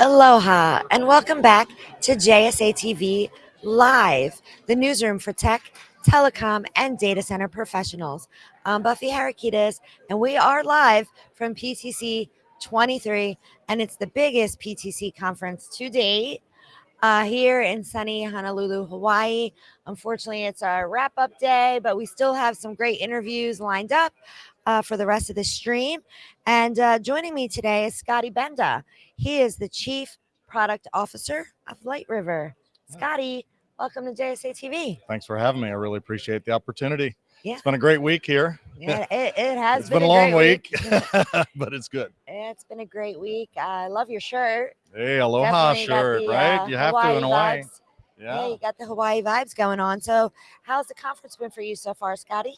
Aloha and welcome back to JSA TV Live, the newsroom for tech, telecom, and data center professionals. I'm Buffy Harakidas, and we are live from PTC 23, and it's the biggest PTC conference to date uh, here in sunny Honolulu, Hawaii. Unfortunately, it's our wrap up day, but we still have some great interviews lined up uh, for the rest of the stream. And uh, joining me today is Scotty Benda. He is the Chief Product Officer of Light River. Scotty, welcome to JSA TV. Thanks for having me. I really appreciate the opportunity. Yeah. It's been a great week here. Yeah, it, it has It's been, been a long great week, but it's good. It's been a great week. I love your shirt. Hey, aloha Definitely shirt, the, right? uh, you have to in Hawaii. vibes. Yeah. Yeah. you got the Hawaii vibes going on. So, how's the conference been for you so far, Scotty?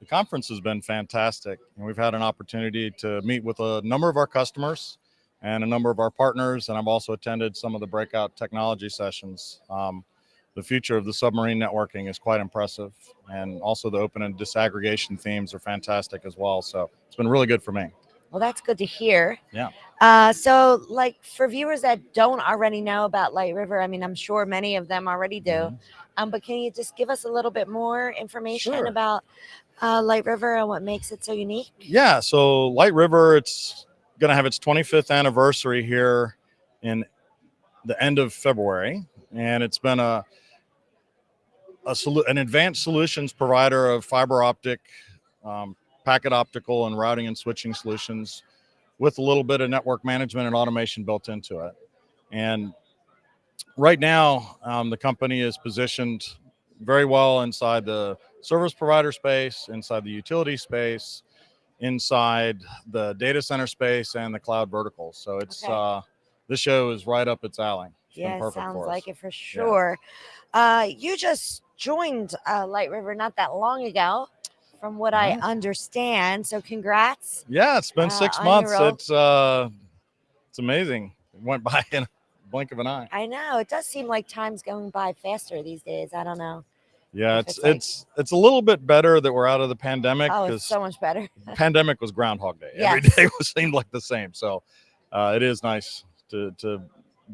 The conference has been fantastic. And we've had an opportunity to meet with a number of our customers and a number of our partners. And I've also attended some of the breakout technology sessions. Um, the future of the submarine networking is quite impressive. And also the open and disaggregation themes are fantastic as well. So it's been really good for me. Well, that's good to hear. Yeah. Uh, so, like for viewers that don't already know about Light River, I mean, I'm sure many of them already do. Mhm. Um, but can you just give us a little bit more information Sure. about uh, Light River and what makes it so unique? Yeah, so Light River, it's going to have its 25th anniversary here in the end of February, and it's been a, a solu- an advanced solutions provider of fiber optic, um, packet optical, and routing and switching solutions, with a little bit of network management and automation built into it. And right now, um, the company is positioned very well inside the service provider space, inside the utility space, inside the data center space, and the cloud vertical. So it's Okay. uh, this show is right up its alley. It's Yeah, perfect sounds like it for sure. Uh, you just joined uh, Light River not that long ago, from what I understand. So, congrats. Yeah, it's been uh, six on months. It's uh, it's amazing. It went by in a blink of an eye. I know it does seem like time's going by faster these days. I don't know. Yeah, it's it's like- it's it's a little bit better that we're out of the pandemic Oh, it's because so much better. pandemic was Groundhog Day. Every Yes. day was seemed like the same. So uh, it is nice to to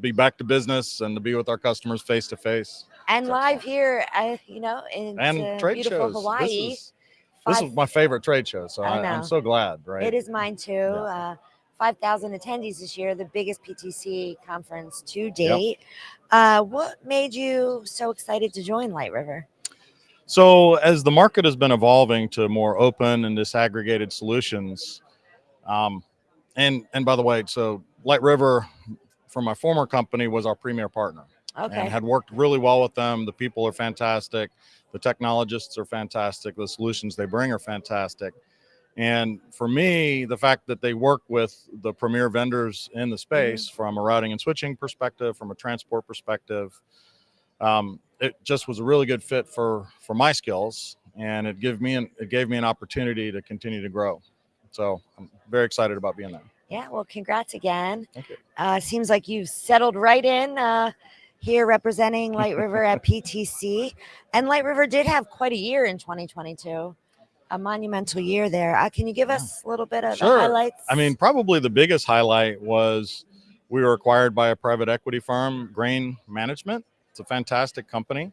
be back to business and to be with our customers face to face And live here, uh, you know, in and uh, trade beautiful shows. Hawaii. This is this is my favorite trade show, so I I'm so glad. Right? It is mine too. Uh, 5,000 attendees this year, the biggest PTC conference to date. Uh, what made you so excited to join Light River? So as the market has been evolving to more open and disaggregated solutions, um, and and by the way, so Light River, from my former company, was our premier partner. Okay. and had worked really well with them. The people are fantastic. The technologists are fantastic. The solutions they bring are fantastic. And for me, the fact that they work with the premier vendors in the space from a routing and switching perspective, from a transport perspective, um, it just was a really good fit for for my skills, and it gave me an, it gave me an opportunity to continue to grow. So I'm very excited about being there. Yeah, well, congrats again. Thank you. Uh, seems like you've settled right in uh, here representing Light River at PTC. And Light River did have quite a year in 2022, a monumental year there. Uh, can you give us a little bit of Sure. the highlights? I mean, probably the biggest highlight was we were acquired by a private equity firm, Grain Management. It's a fantastic company.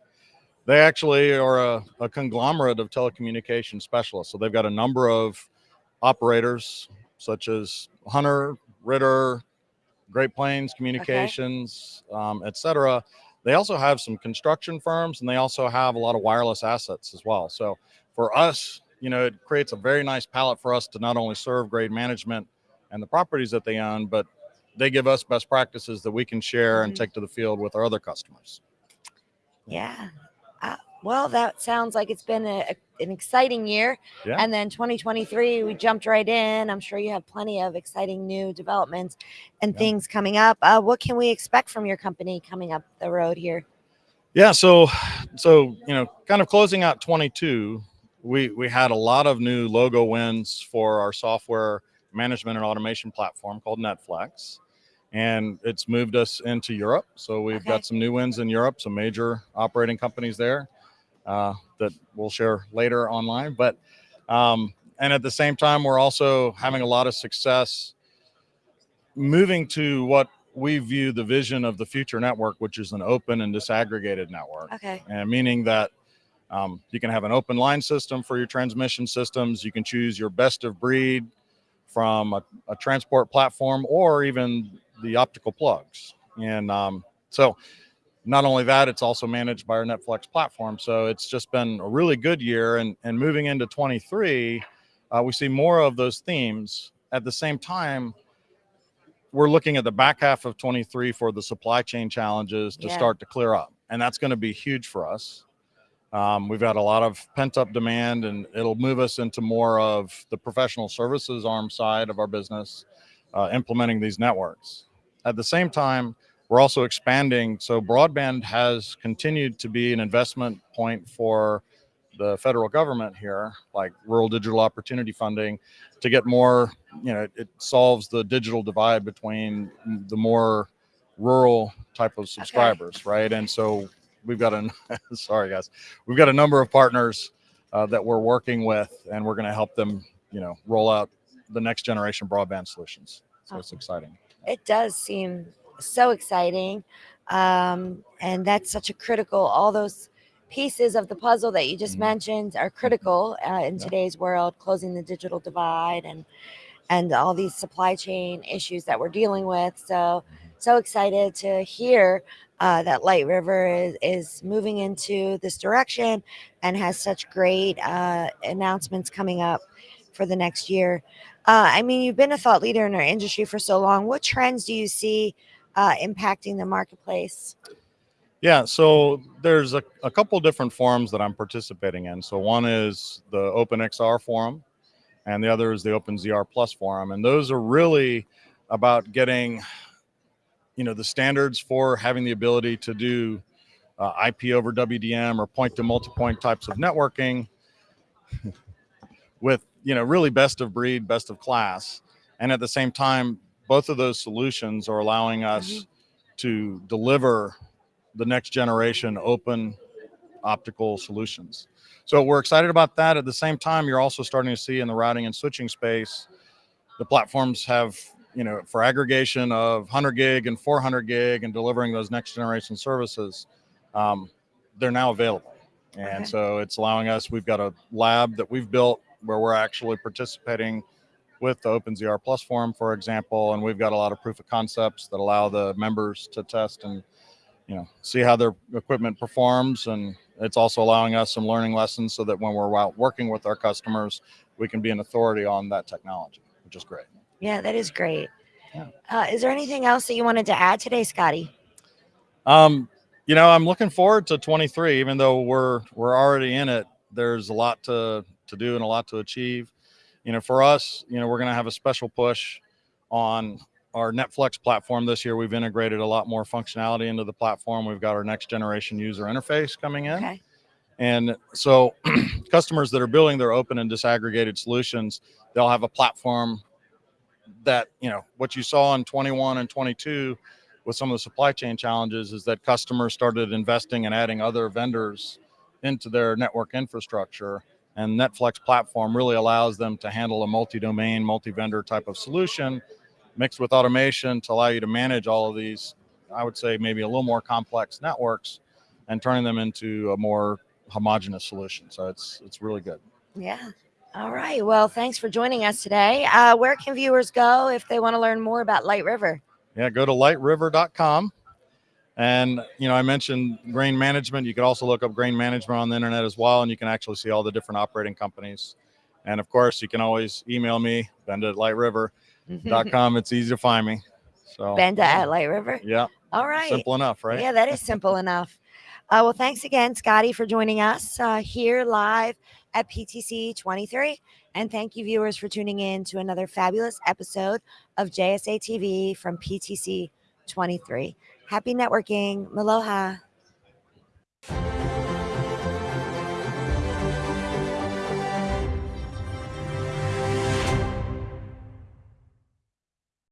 They actually are a, a conglomerate of telecommunication specialists. So they've got a number of operators such as Hunter, Ritter, Great Plains Communications, um, et cetera. They also have some construction firms and they also have a lot of wireless assets as well. So for us, you know, it creates a very nice palette for us to not only serve grain management and the properties that they own, but they give us best practices that we can share and Mhm. take to the field with our other customers. Yeah. Uh, well, that sounds like it's been a, a- an exciting year. Yeah. And then 2023, we jumped right in. I'm sure you have plenty of exciting new developments and Yeah. things coming up. Uh, what can we expect from your company coming up the road here? Yeah, so so you know, kind of closing out 22, we we had a lot of new logo wins for our software management and automation platform called Netflex. And it's moved us into Europe. So we've Okay. got some new wins in Europe, some major operating companies there uh, that we'll share later online. But um, and at the same time, we're also having a lot of success moving to what we view the vision of the future network, which is an open and disaggregated network, Okay. and meaning that um, you can have an open line system for your transmission systems. You can choose your best of breed from a, a transport platform or even the optical plugs. And um, so, not only that, it's also managed by our Netflex platform. So it's just been a really good year. And and moving into 23, uh, we see more of those themes. At the same time, we're looking at the back half of 23 for the supply chain challenges to Yeah. start to clear up, and that's going to be huge for us. Um, we've got a lot of pent up demand, and it'll move us into more of the professional services arm side of our business, uh, implementing these networks. At the same time, we're also expanding. So, broadband has continued to be an investment point for the federal government here, like rural digital opportunity funding, to get more. You know, it solves the digital divide between the more rural type of subscribers, right? And so we've got a sorry guys, we've got a number of partners uh, that we're working with, and we're going to help them, you know, roll out the next generation broadband solutions. So it's exciting. It does seem so exciting. Um, and that's such a critical, all those pieces of the puzzle that you just Mhm. mentioned are critical uh, in Yeah. today's world, closing the digital divide and and all these supply chain issues that we're dealing with. So so excited to hear uh, that Light River is, is moving into this direction and has such great uh, announcements coming up for the next year. Uh, I mean, you've been a thought leader in our industry for so long. What trends do you see uh, impacting the marketplace? Yeah, so there's a, a couple different forums that I'm participating in. So one is the OpenXR forum, and the other is the OpenZR Plus forum, and those are really about getting, you know, the standards for having the ability to do uh, IP over WDM or point to multi-point types of networking with you know really best of breed, best of class, and at the same time, both of those solutions are allowing us to deliver the next generation open optical solutions. So we're excited about that. At the same time, you're also starting to see in the routing and switching space, the platforms have, you know, for aggregation of 100 gig and 400 gig and delivering those next generation services, um, they're now available. And Okay. so it's allowing us, we've got a lab that we've built where we're actually participating with the OpenZR Plus forum, for example, and we've got a lot of proof of concepts that allow the members to test and you know see how their equipment performs and it's also allowing us some learning lessons so that when we're out working with our customers we can be an authority on that technology which is great Yeah, that is great. Yeah. Uh, is there anything else that you wanted to add today, Scotty? um you know i'm looking forward to 23 even though we're we're already in it there's a lot to to do and a lot to achieve you know for us you know we're going to have a special push on our netflex platform this year we've integrated a lot more functionality into the platform we've got our next generation user interface coming in Okay. And so customers that are building their open and disaggregated solutions, they'll have a platform that, you know, what you saw in 21 and 22 with some of the supply chain challenges is that customers started investing and adding other vendors into their network infrastructure. And Netflex platform really allows them to handle a multi-domain, multi-vendor type of solution mixed with automation to allow you to manage all of these, I would say maybe a little more complex networks and turning them into a more homogenous solution. So it's it's really good. Yeah. All right. Well, thanks for joining us today. Uh, where can viewers go if they want to learn more about Light River? Yeah, go to lightriver.com. And you know, I mentioned grain management. You can also look up grain management on the internet as well, and you can actually see all the different operating companies. And of course, you can always email me, Benda at lightriver.com. it's easy to find me. So Benda at Light River. Yeah, All right. simple enough, right? Yeah, that is simple enough. Uh, well, thanks again, Scotty, for joining us uh, here live at PTC 23. And thank you, viewers, for tuning in to another fabulous episode of JSA TV from PTC 23. Happy networking. Aloha.